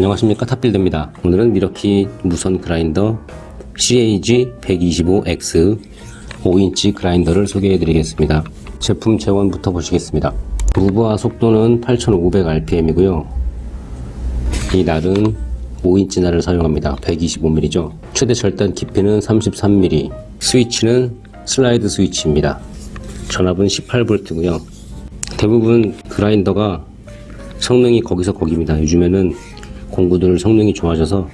안녕하십니까. 탑빌드입니다. 오늘은 밀워키 무선 그라인더 CAG125X 5인치 그라인더를 소개해 드리겠습니다. 제품 제원부터 보시겠습니다. 무부하 속도는 8500rpm이고요. 이 날은 5인치 날을 사용합니다. 125mm죠 최대 절단 깊이는 33mm 스위치는 슬라이드 스위치입니다. 전압은 18V고요. 대부분 그라인더가 성능이 거기서 거기입니다. 요즘에는 공구들 성능이 좋아져서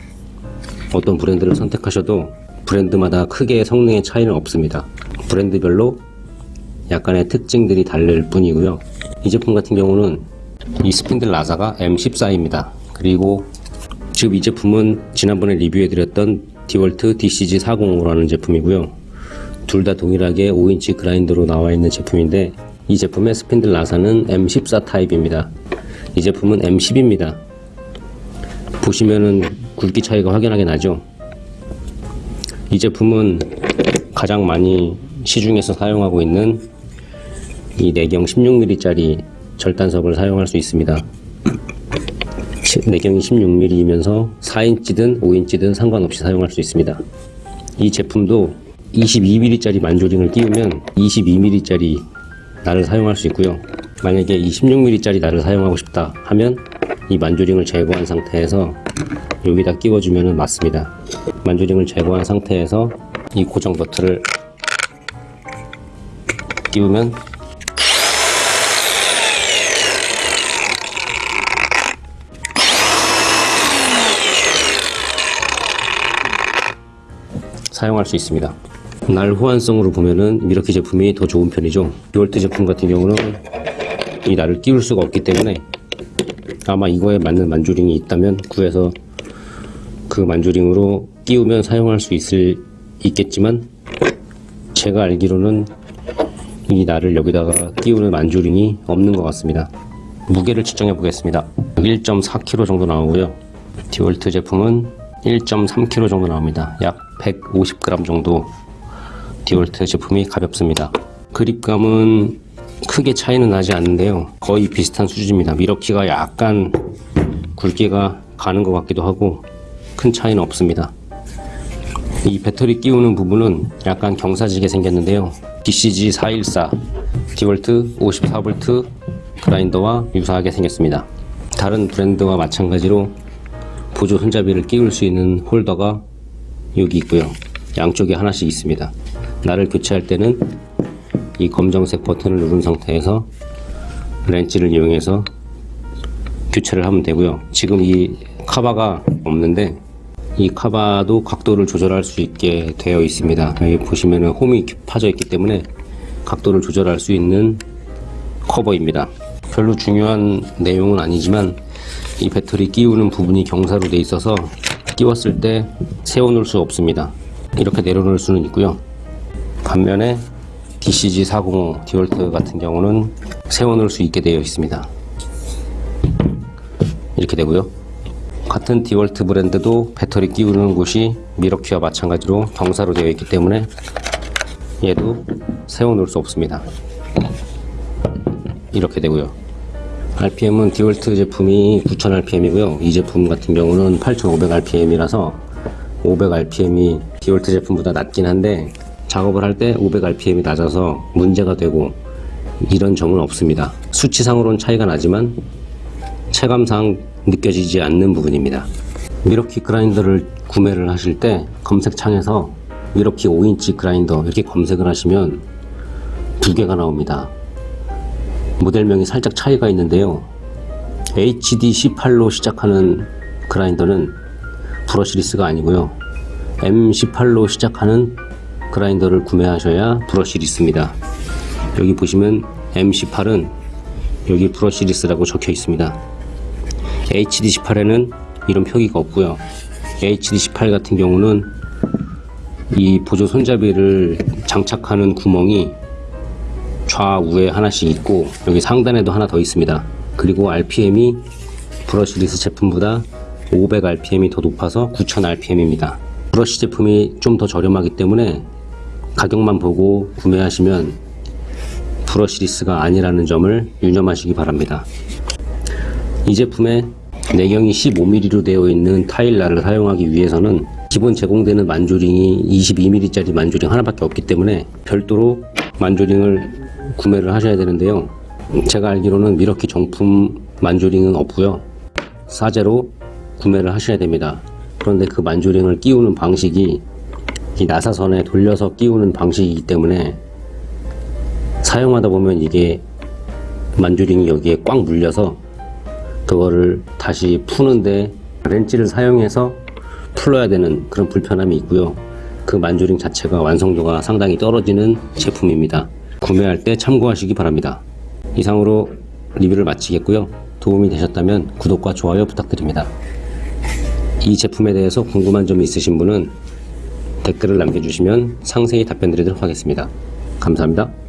어떤 브랜드를 선택하셔도 브랜드마다 크게 성능의 차이는 없습니다. 브랜드별로 약간의 특징들이 다를 뿐이고요. 이 제품 같은 경우는 이 스핀들 라사가 M14입니다. 그리고 지금 이 제품은 지난번에 리뷰해드렸던 디월트 DCG405라는 제품이고요. 둘 다 동일하게 5인치 그라인더로 나와 있는 제품인데 이 제품의 스핀들 라사는 M14 타입입니다. 이 제품은 M10입니다. 보시면은 굵기 차이가 확연하게 나죠. 이 제품은 가장 많이 시중에서 사용하고 있는 이 내경 16mm 짜리 절단석을 사용할 수 있습니다. 내경이 16mm이면서 4인치든 5인치든 상관없이 사용할 수 있습니다. 이 제품도 22mm 짜리 만조링을 끼우면 22mm 짜리 날을 사용할 수 있고요. 만약에 이 16mm 짜리 날을 사용하고 싶다 하면 이 만조링을 제거한 상태에서 여기다 끼워주면 맞습니다. 만조링을 제거한 상태에서 이 고정 버튼을 끼우면 사용할 수 있습니다. 날 호환성으로 보면은 미러키 제품이 더 좋은 편이죠. 듀얼트 제품 같은 경우는 이 날을 끼울 수가 없기 때문에 아마 이거에 맞는 만조링이 있다면 구해서 그 만조링으로 끼우면 사용할 수 있을 있겠지만 제가 알기로는 이 날을 여기다가 끼우는 만조링이 없는 것 같습니다. 무게를 측정해 보겠습니다. 1.4kg 정도 나오고요. 디월트 제품은 1.3kg 정도 나옵니다. 약 150g 정도 디월트 제품이 가볍습니다. 그립감은 크게 차이는 나지 않는데요. 거의 비슷한 수준입니다. 미러키가 약간 굵기가 가는 것 같기도 하고 큰 차이는 없습니다. 이 배터리 끼우는 부분은 약간 경사지게 생겼는데요. DCG414 디월트 54V 그라인더와 유사하게 생겼습니다. 다른 브랜드와 마찬가지로 보조 손잡이를 끼울 수 있는 홀더가 여기 있고요. 양쪽에 하나씩 있습니다. 나를 교체할 때는 이 검정색 버튼을 누른 상태에서 렌치를 이용해서 교체를 하면 되고요. 지금 이 카바가 없는데 이 카바도 각도를 조절할 수 있게 되어 있습니다. 여기 보시면은 홈이 파져 있기 때문에 각도를 조절할 수 있는 커버입니다. 별로 중요한 내용은 아니지만 이 배터리 끼우는 부분이 경사로 되어 있어서 끼웠을 때 세워놓을 수 없습니다. 이렇게 내려놓을 수는 있고요. 반면에 DCG405 디월트 같은 경우는 세워놓을 수 있게 되어 있습니다. 이렇게 되고요. 같은 디월트 브랜드도 배터리 끼우는 곳이 미러키와 마찬가지로 경사로 되어 있기 때문에 얘도 세워놓을 수 없습니다. 이렇게 되고요. RPM은 디월트 제품이 9000rpm이고요. 이 제품 같은 경우는 8500rpm이라서 500rpm이 디월트 제품보다 낮긴 한데 작업을 할 때 500rpm이 낮아서 문제가 되고 이런 점은 없습니다. 수치상으로는 차이가 나지만 체감상 느껴지지 않는 부분입니다. 미러키 그라인더를 구매를 하실 때 검색창에서 밀워키 5인치 그라인더 이렇게 검색을 하시면 두 개가 나옵니다. 모델명이 살짝 차이가 있는데요. HD18로 시작하는 그라인더는 brushless가 아니고요. M18로 시작하는 그라인더를 구매하셔야 brushless입니다. 여기 보시면 M18은 여기 brushless라고 적혀 있습니다. HD18에는 이런 표기가 없고요. HD18 같은 경우는 이 보조 손잡이를 장착하는 구멍이 좌우에 하나씩 있고 여기 상단에도 하나 더 있습니다. 그리고 RPM이 brushless 제품보다 500rpm이 더 높아서 9000rpm입니다. 브러쉬 제품이 좀 더 저렴하기 때문에 가격만 보고 구매하시면 brushless가 아니라는 점을 유념하시기 바랍니다. 이 제품의 내경이 15mm로 되어 있는 타일날을 사용하기 위해서는 기본 제공되는 만조링이 22mm짜리 만조링 하나밖에 없기 때문에 별도로 만조링을 구매를 하셔야 되는데요. 제가 알기로는 미러키 정품 만조링은 없고요. 사제로 구매를 하셔야 됩니다. 그런데 그 만조링을 끼우는 방식이 이 나사선에 돌려서 끼우는 방식이기 때문에 사용하다 보면 이게 만조링이 여기에 꽉 물려서 그거를 다시 푸는데 렌치를 사용해서 풀어야 되는 그런 불편함이 있고요. 그 만조링 자체가 완성도가 상당히 떨어지는 제품입니다. 구매할 때 참고하시기 바랍니다. 이상으로 리뷰를 마치겠고요. 도움이 되셨다면 구독과 좋아요 부탁드립니다. 이 제품에 대해서 궁금한 점이 있으신 분은 댓글을 남겨주시면 상세히 답변 드리도록 하겠습니다. 감사합니다.